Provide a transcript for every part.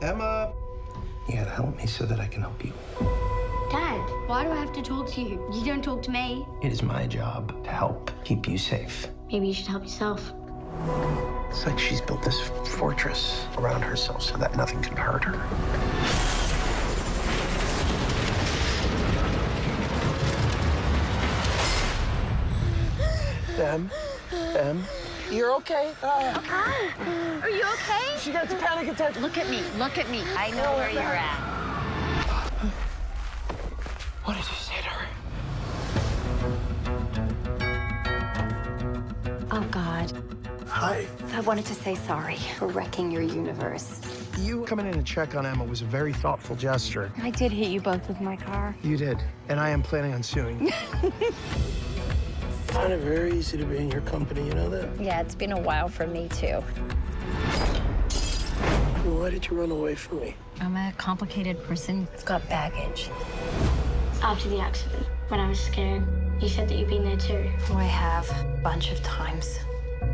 Emma. You gotta help me so that I can help you. Dad, why do I have to talk to you? You don't talk to me. It is my job to help keep you safe. Maybe you should help yourself. It's like she's built this fortress around herself so that nothing can hurt her. Em, Em, you're okay. Uh, Are you okay? she got a panic attack. Look at me. Look at me. I know where you're at. What did you say to her? Oh, God. Hi. I wanted to say sorry for wrecking your universe. You coming in to check on Emma was a very thoughtful gesture. I did hit you both with my car. You did, and I am planning on suing. you. find it very easy to be in your company, you know that? Yeah, it's been a while for me, too. Why did you run away from me? I'm a complicated person. I've got baggage. After the accident, when I was scared, you said that you'd been there too. Oh, I have. A bunch of times.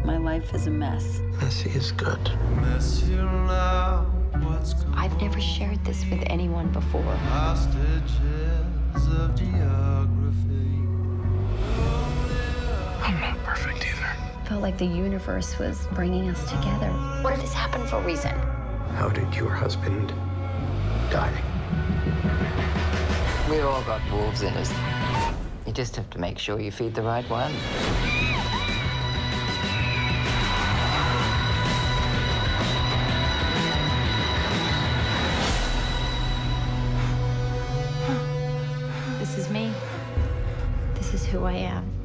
My life is a mess. Messy is good. I've never shared this with anyone before. Felt like the universe was bringing us together. What if this happened for a reason? How did your husband die? We all got wolves in us. You just have to make sure you feed the right one. This is me. This is who I am.